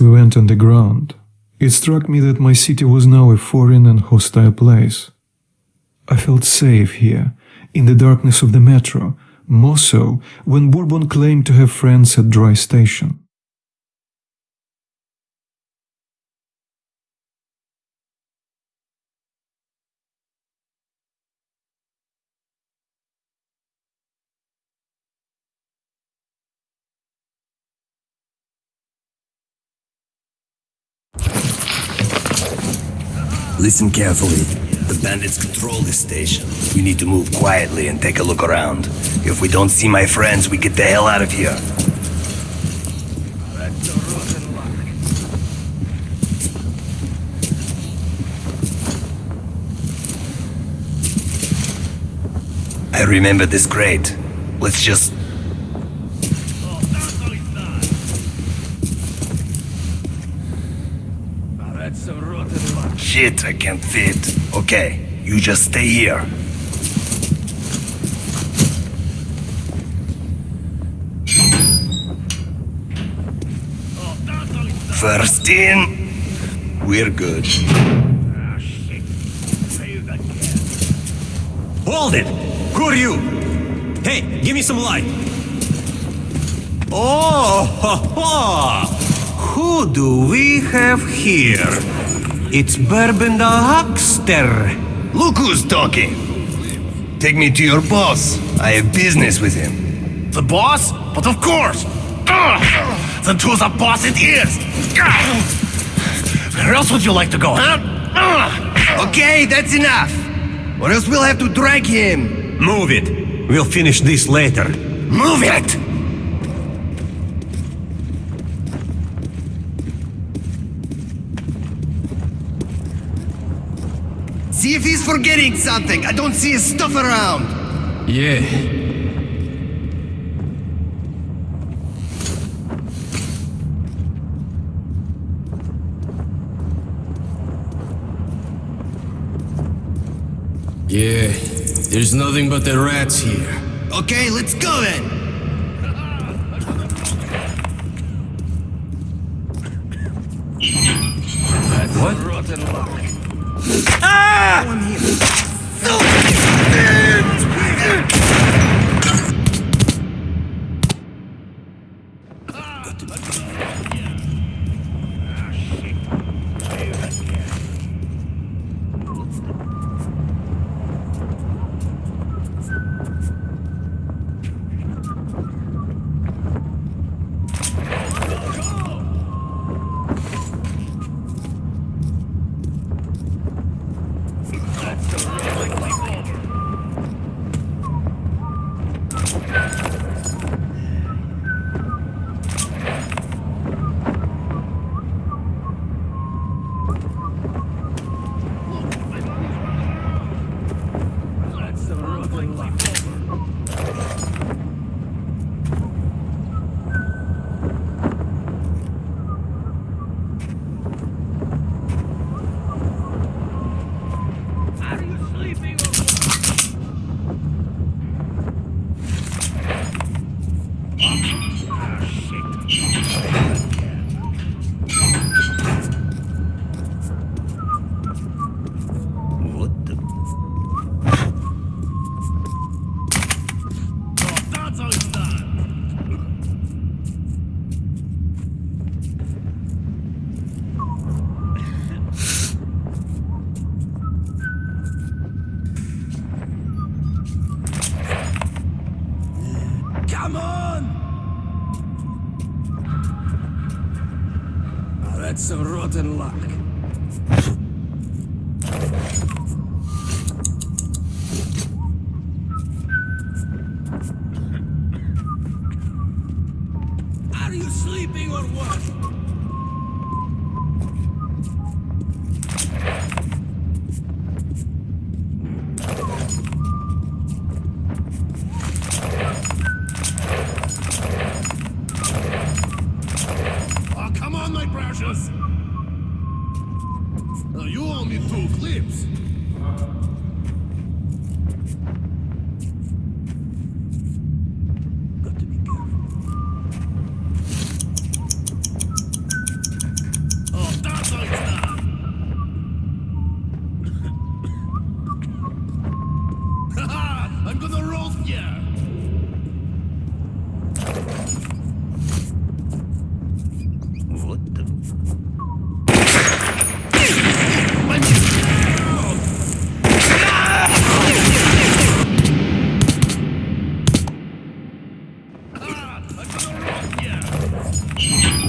We went underground, it struck me that my city was now a foreign and hostile place. I felt safe here, in the darkness of the metro, more so when Bourbon claimed to have friends at Dry Station. Listen carefully. The bandits control this station. We need to move quietly and take a look around. If we don't see my friends, we get the hell out of here. I remember this crate. Let's just... Shit, I can't fit. Okay, you just stay here. First in, we're good. Hold it! Who are you? Hey, give me some light. Oh, ha, ha. Who do we have here? It's Bourbon the Huckster. Look who's talking. Take me to your boss. I have business with him. The boss? But of course! Ugh. Then to the boss it is! Ugh. Where else would you like to go, huh? Ugh. Okay, that's enough. Or else we'll have to drag him. Move it. We'll finish this later. Move it! See if he's forgetting something. I don't see his stuff around. Yeah. Yeah, there's nothing but the rats here. Okay, let's go then. What Ah! I'm gonna roast you! What.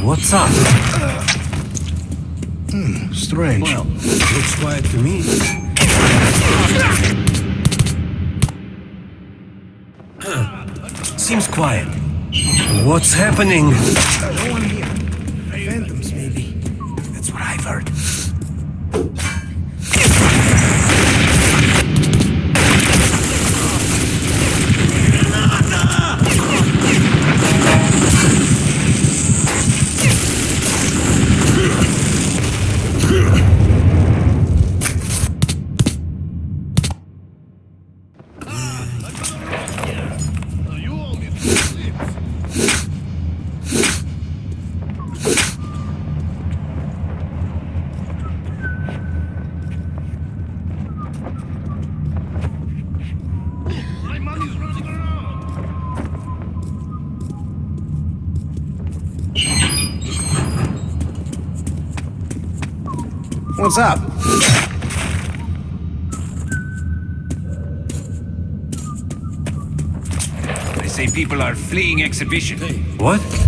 What's up? Hmm, strange. Well, looks quiet to me. seems quiet. What's happening? fleeing exhibition. What?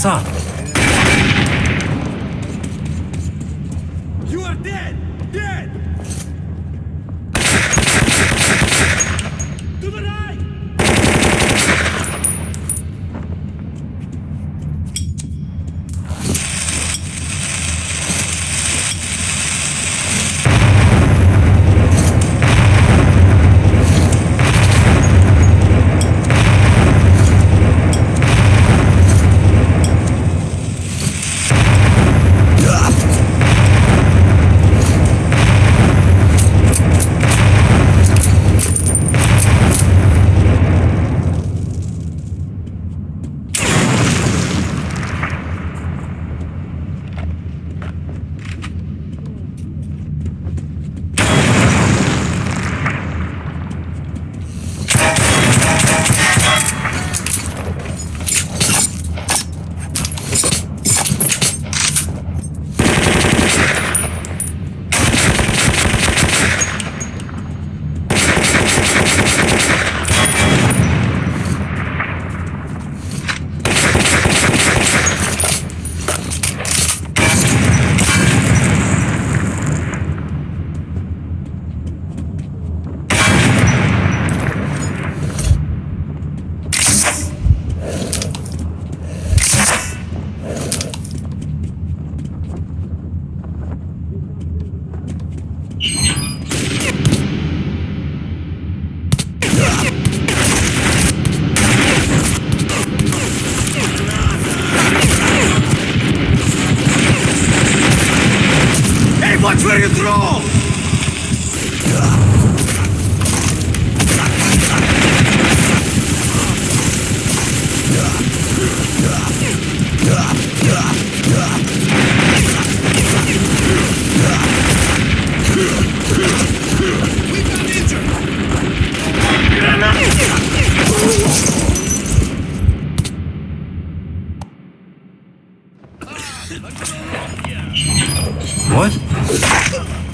Sağ. What?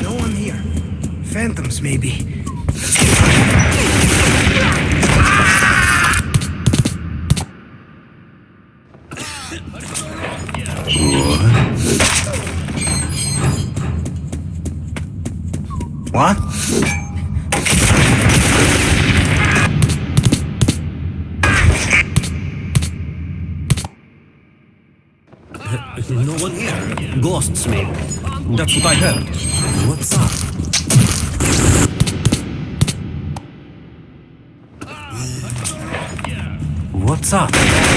No one here. Phantoms, maybe. What? No maybe. That's what I heard. What's up? Ah. What's up?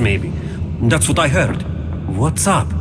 Maybe. That's what I heard. What's up?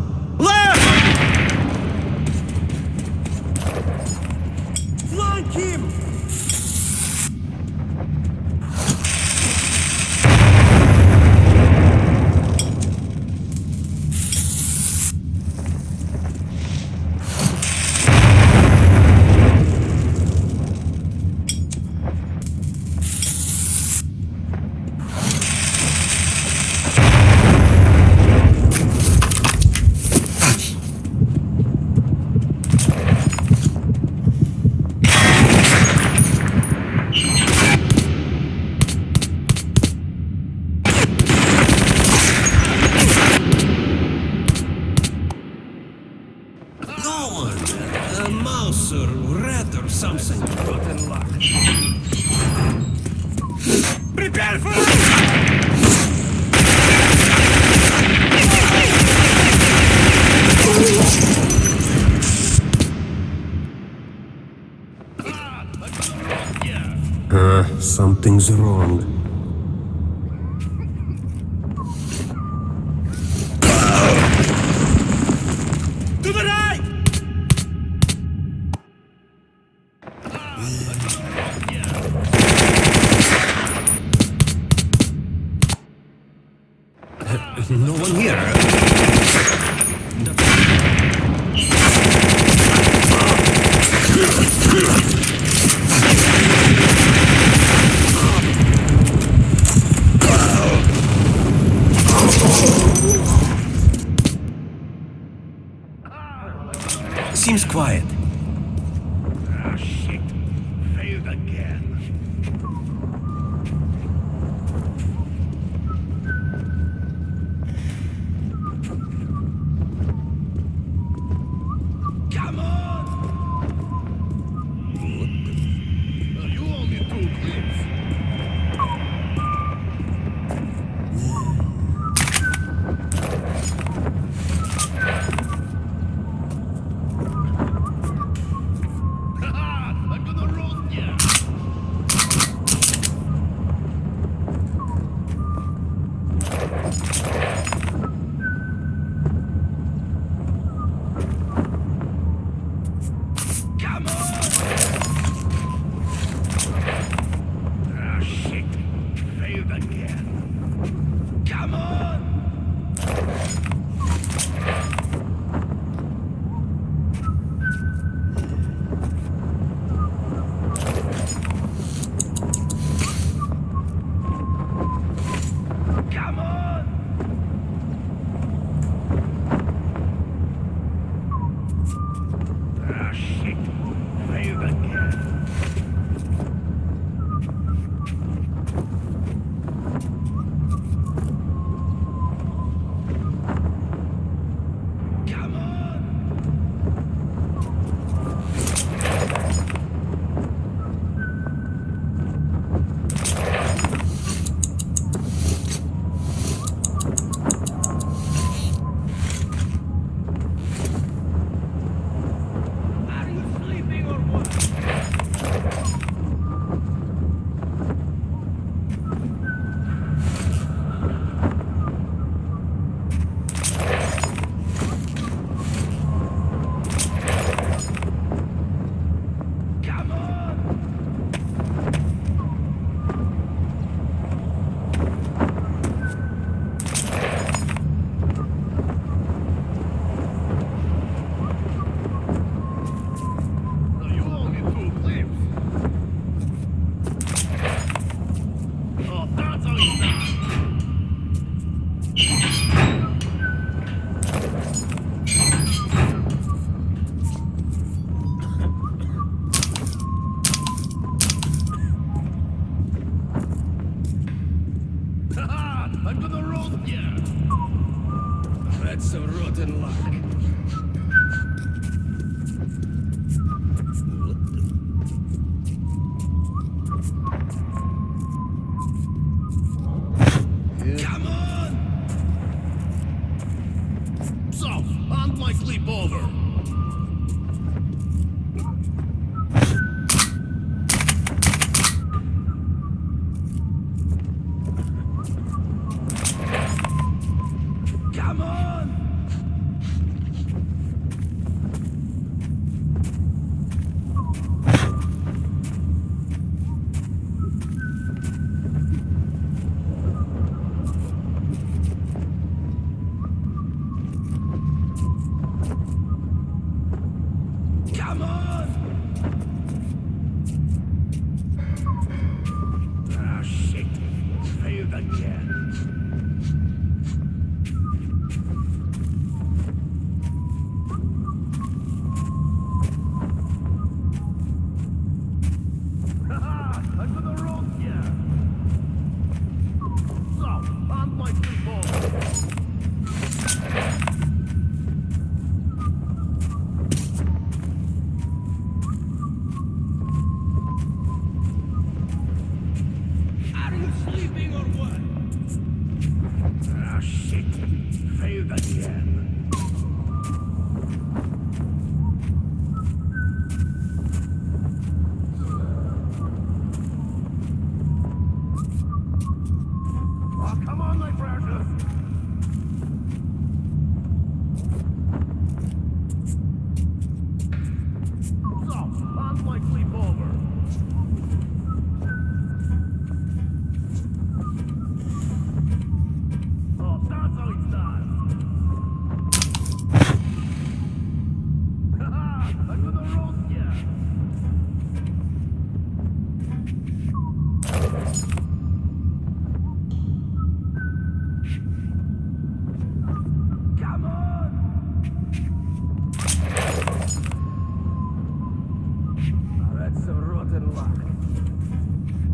That's some rotten luck.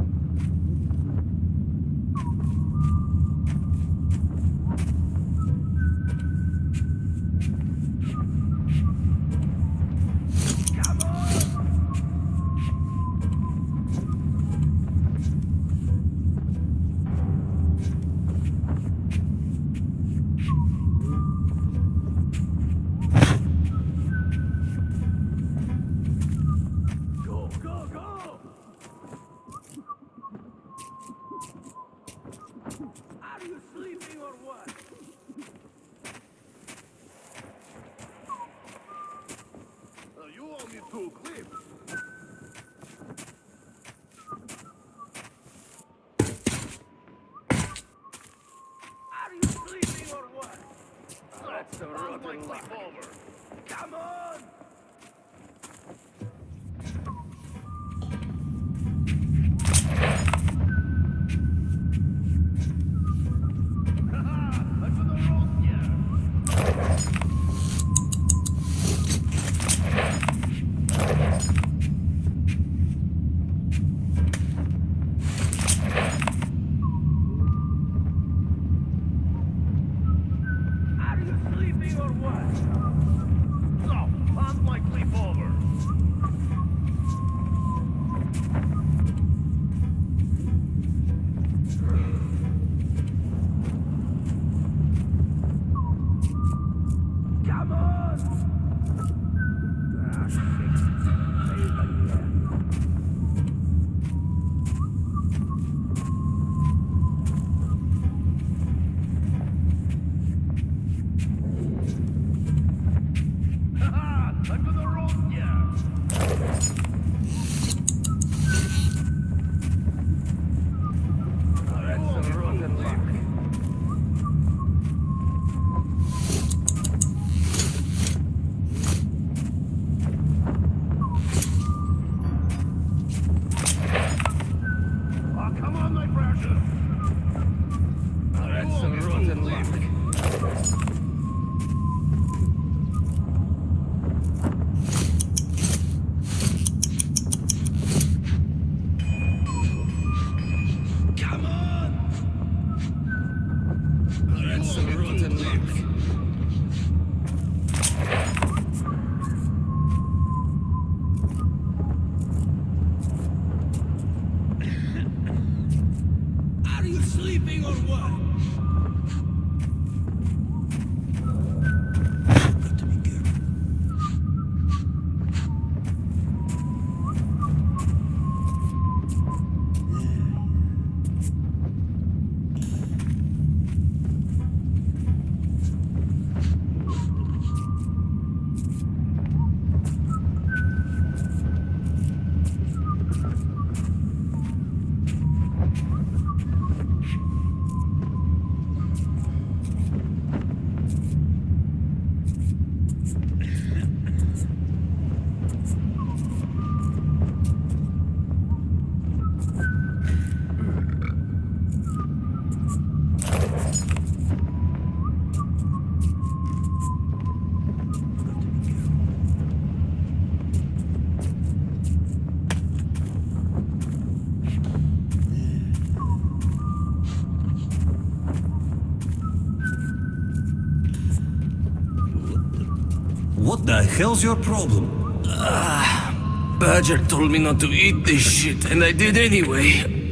What the hell's your problem? Ah, Badger told me not to eat this shit, and I did anyway.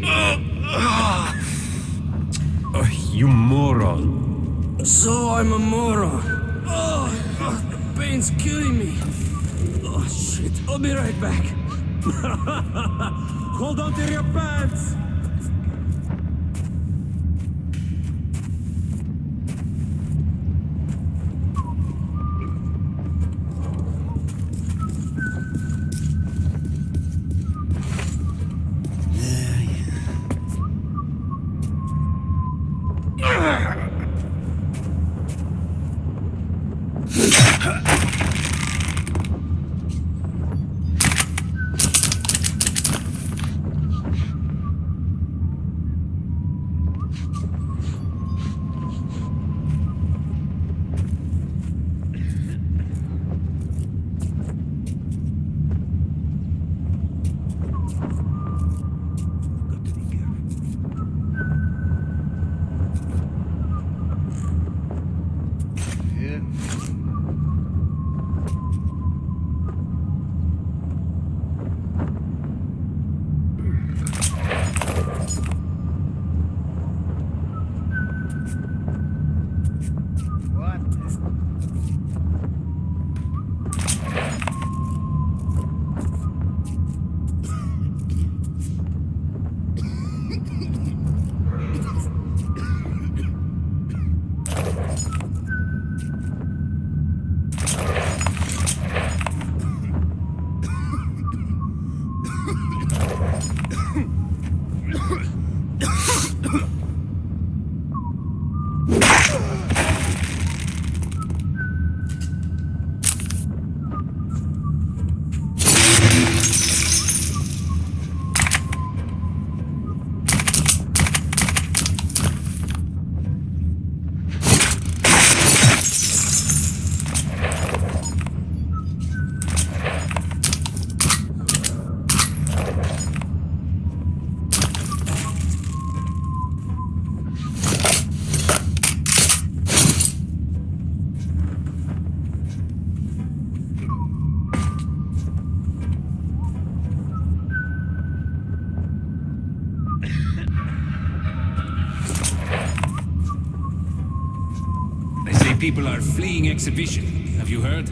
Oh, you moron. So I'm a moron. Oh, oh, the pain's killing me. Oh shit, I'll be right back. Hold on to your pants! People are fleeing exhibition. Have you heard?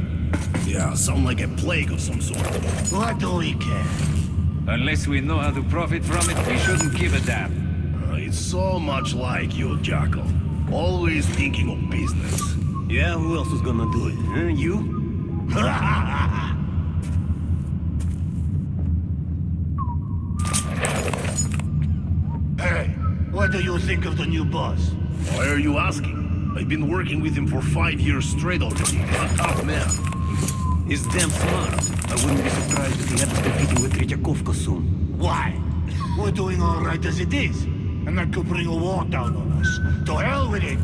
Yeah, sound like a plague of some sort. What do we care? Unless we know how to profit from it, we shouldn't give a damn. Uh, it's so much like you, Jackal. Always thinking of business. Yeah, who else is gonna do it? Huh? You? hey, what do you think of the new boss? Why are you asking? I've been working with him for five years straight already. He's a tough man. He's damn smart. I wouldn't be surprised if he had us competing with Tretyakovka soon. Why? We're doing all right as it is. And that could bring a war down on us. To hell with it!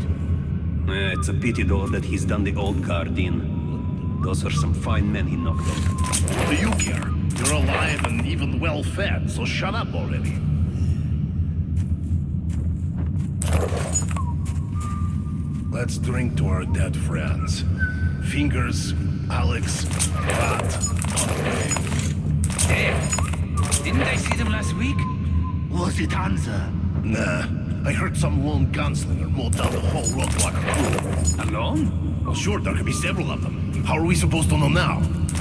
Eh, it's a pity, though, that he's done the old guard in. Those are some fine men he knocked out. What do you care? You're alive and even well fed, so shut up already. Let's drink to our dead friends. Fingers, Alex, Rat, Hey, didn't I see them last week? Was it Hansa? Nah, I heard some lone gunslinger mowed down the whole roadblocker crew. Alone? Well, sure, there could be several of them. How are we supposed to know now?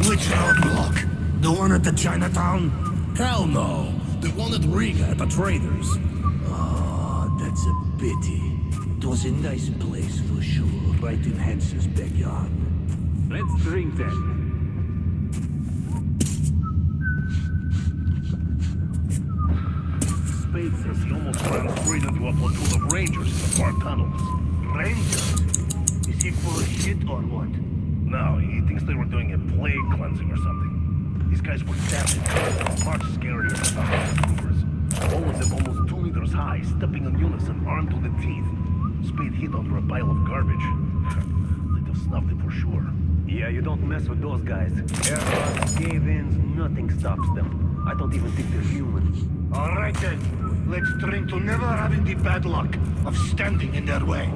Which roadblock? The one at the Chinatown? Hell no! The one at Riga at the traders. Ah, that's a pity. It was a nice place right in Hansa's backyard. Let's drink then. Spade says he almost ran straight into a platoon of rangers in the far tunnels. Rangers? Is he full of shit or what? No, he thinks they were doing a plague cleansing or something. These guys were savage, much scarier than the troopers. All of them almost two meters high, stepping in unison, armed to the teeth. Spade hid under a pile of garbage. They'd have snuffed him for sure. Yeah, you don't mess with those guys. Aircraft, cave-ins, nothing stops them. I don't even think they're human. All right then. Let's drink to never having the bad luck of standing in their way.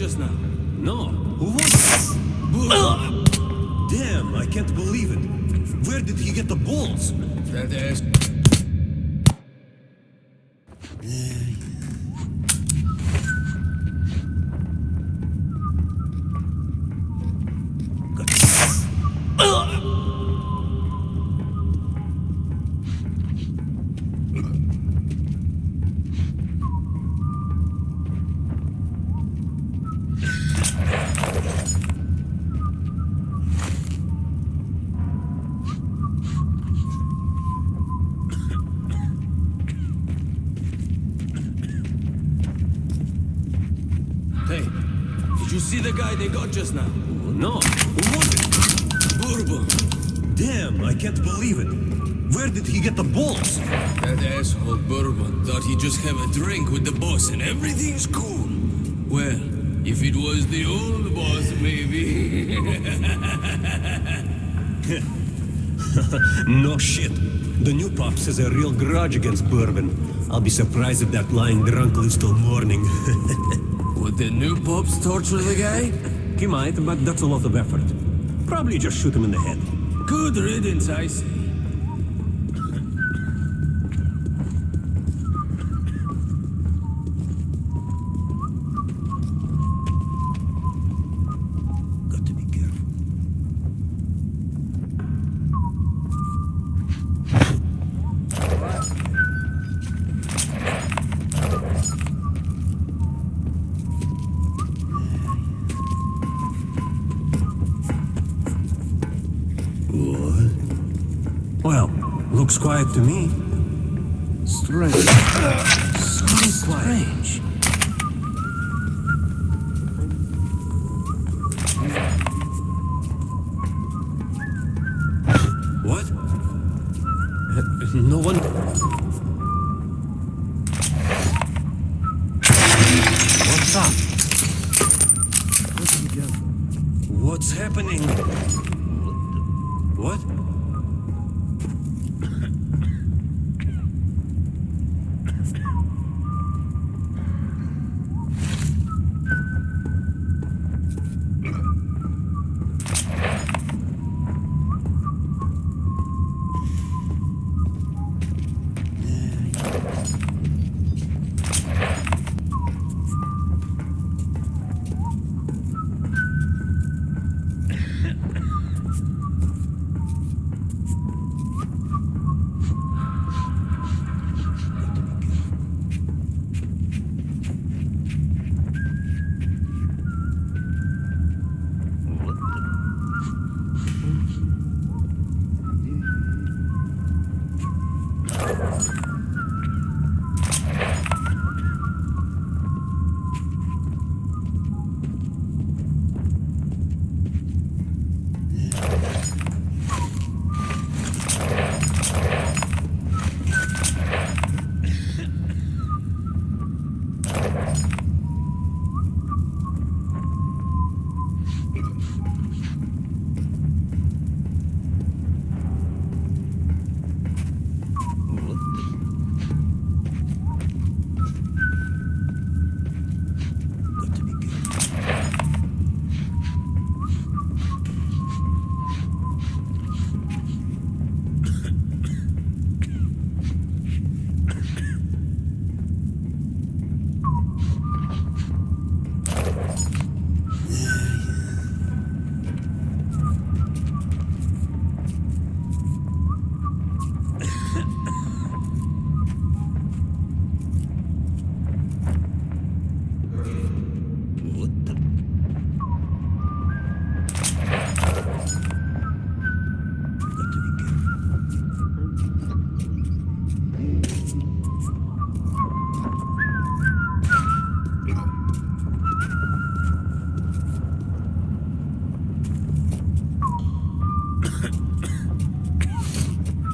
Just now? Did you see the guy they got just now? No. Who was it? Bourbon. Damn, I can't believe it. Where did he get the balls? That asshole Bourbon thought he'd just have a drink with the boss and everything's cool. Well, if it was the old boss, maybe. no shit. The new pops has a real grudge against Bourbon. I'll be surprised if that lying drunk lives till morning. Would the new pops torture the guy? He might, but that's a lot of effort. Probably just shoot him in the head. Good riddance, I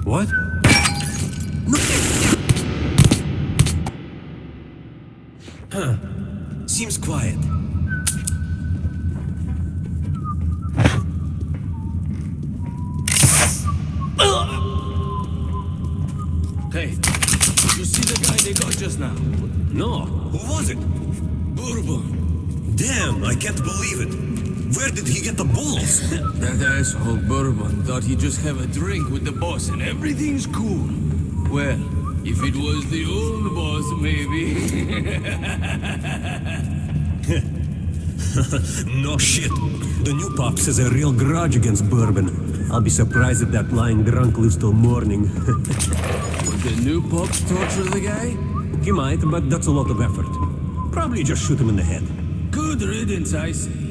What? Huh. Seems quiet. Hey, did you see the guy they got just now? No. Who was it? Bourbon. Damn, I can't believe it. Where did he get the balls? That asshole Bourbon thought he'd just have a drink with the boss and everything's cool. Well, if it was the old boss, maybe. no shit. The new pops has a real grudge against Bourbon. I'll be surprised if that lying drunk lives till morning. Would the new pops torture the guy? he might, but that's a lot of effort. Probably just shoot him in the head. Good riddance, I say.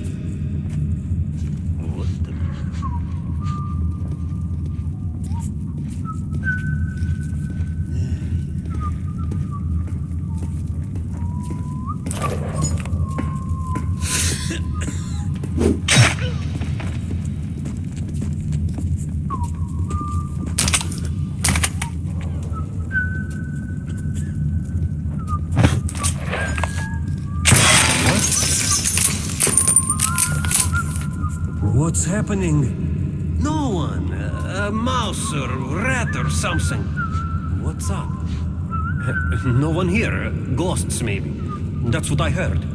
Ghosts, maybe. That's what I heard.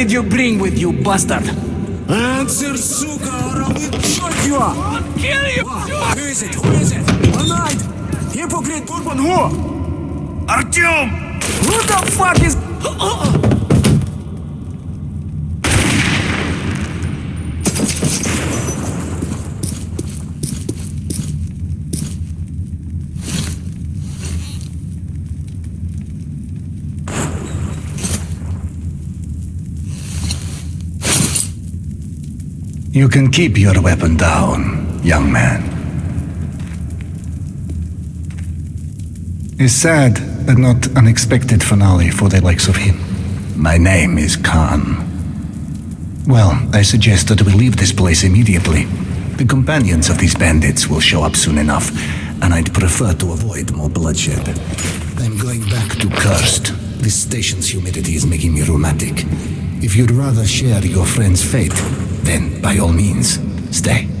Did you bring with you, bastard? Answer, suka, or I will shoot you! I'll kill you! Who is it? Who is it? One night! Hypocrite Bourbon, who? Artyom! Who the fuck is... Uh, uh, uh. You can keep your weapon down, young man. A sad but not unexpected finale for the likes of him. My name is Khan. Well, I suggest that we leave this place immediately. The companions of these bandits will show up soon enough, and I'd prefer to avoid more bloodshed. I'm going back to Cursed. This station's humidity is making me rheumatic. If you'd rather share your friend's fate, then by all means, stay.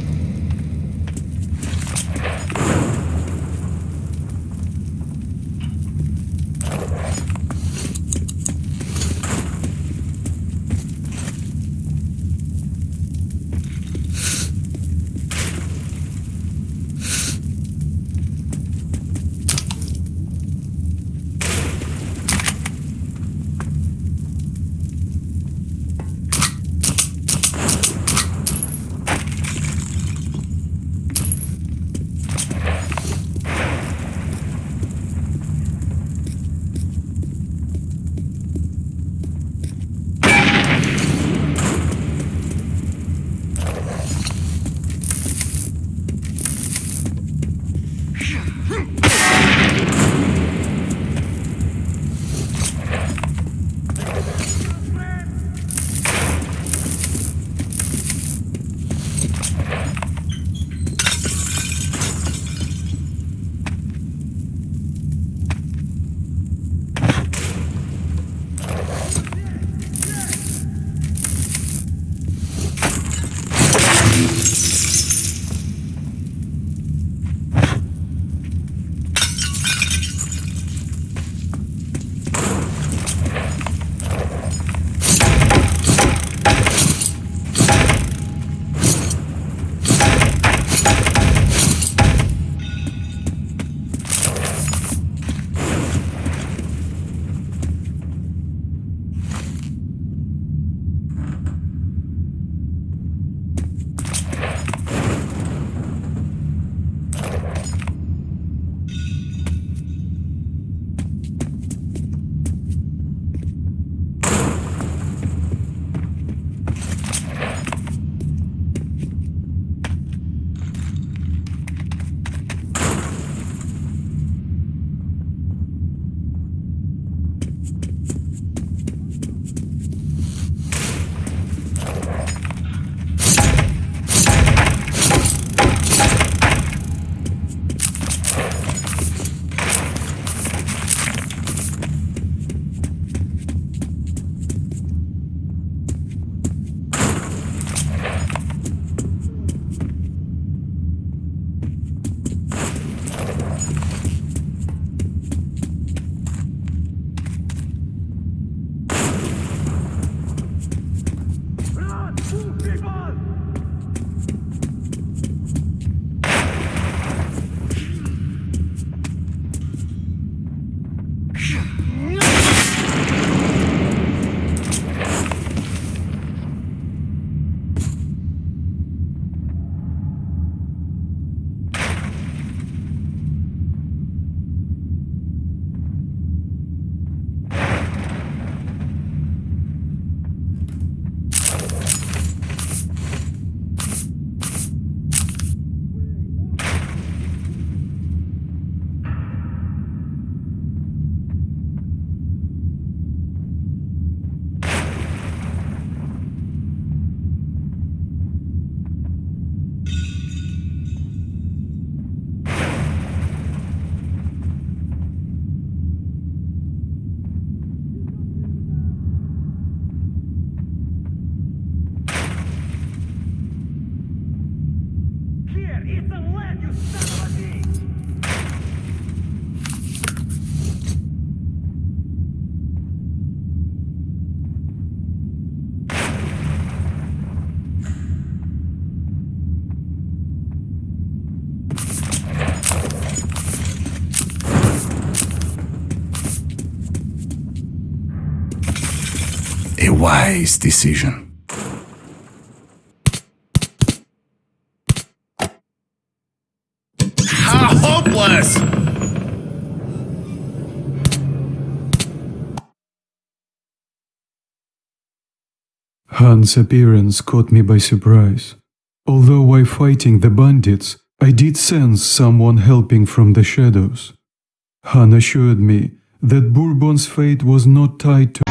Wise decision. How hopeless! Khan's appearance caught me by surprise. Although while fighting the bandits, I did sense someone helping from the shadows. Han assured me that Bourbon's fate was not tied to